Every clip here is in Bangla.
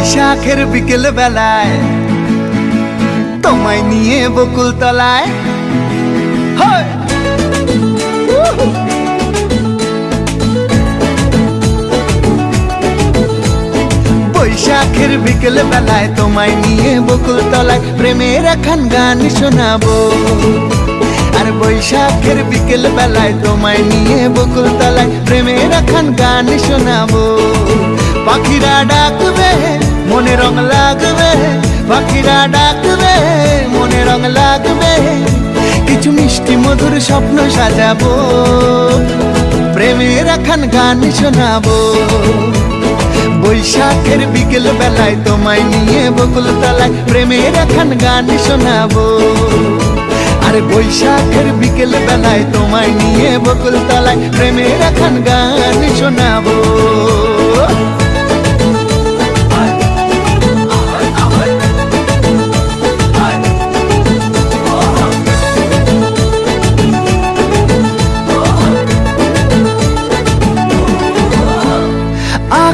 বৈশাখের বিকেল বেলায় তোমায় নিয়ে বকুল তলায়। বৈশাখের বিকেল বেলায় তোমায় নিয়ে বকুল তলায় প্রেমের এখন গান শোনাবো। আর বৈশাখের বিকেল বেলায় তোমায় নিয়ে বকুল তলায় প্রেমের এখন গান শোনাবো। পাখিরা ডাকবে মনে রং লাগবে, পাখিরা ডাকবে, মনে রং লাগবে। কিছু মিষ্টি মধুর স্বপ্ন সাজাবো, প্রেমের এখন গান শোনাবো। বৈশাখের বিকেল বেলায় তোমায় নিয়ে বকুল তলায় প্রেমের এখন গান শোনাবো। আরে বৈশাখের বিকেল বেলায় তোমায় নিয়ে বকুল তলায় প্রেমের এখন গান শোনাবো।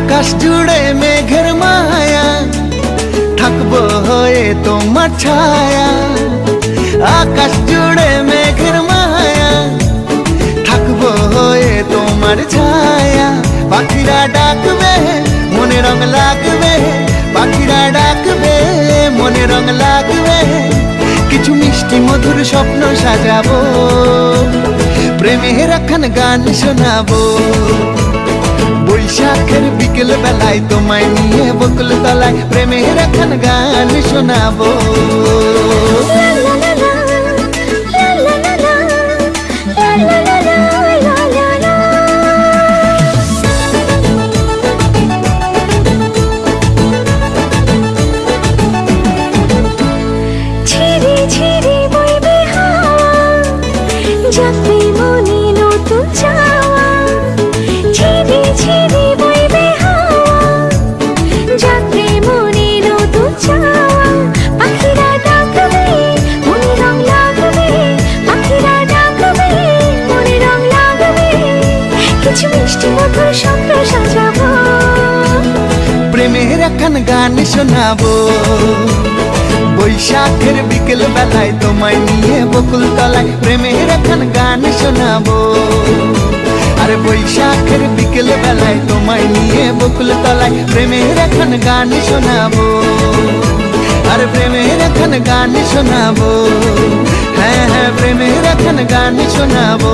আকাশ জুড়ে মেঘের মায়া, থাকব হয়ে তোমার ছায়া। আকাশ জুড়ে মেঘের মায়া, থাকব হয়ে তোমার ছায়া। পাখিরা ডাকবে, মনে রং লাগবে। পাখিরা ডাকবে, মনে রং লাগবে। কিছু মিষ্টি মধুর স্বপ্ন সাজাবো, প্রেমের এখন গান শোনাবো। বৈশাখের বিকেল বেলায় তোমায় নিয়ে বকুল তলায় প্রেমের এখন গান শোনাবো। ঝিরি ঝিরি প্রেমের এখন গান শোনাবো। বৈশাখের বিকেল বেলায় তোমায় নিয়ে বকুল তলায় প্রেমের এখন গান শোনাবো। আর বৈশাখের বিকেল বেলায় তোমায় নিয়ে বকুল তলায় প্রেমের এখন গান শোনাবো। আর প্রেমের এখন গান শোনাবো। হ্যাঁ হ্যাঁ প্রেমের এখন গান শোনাবো।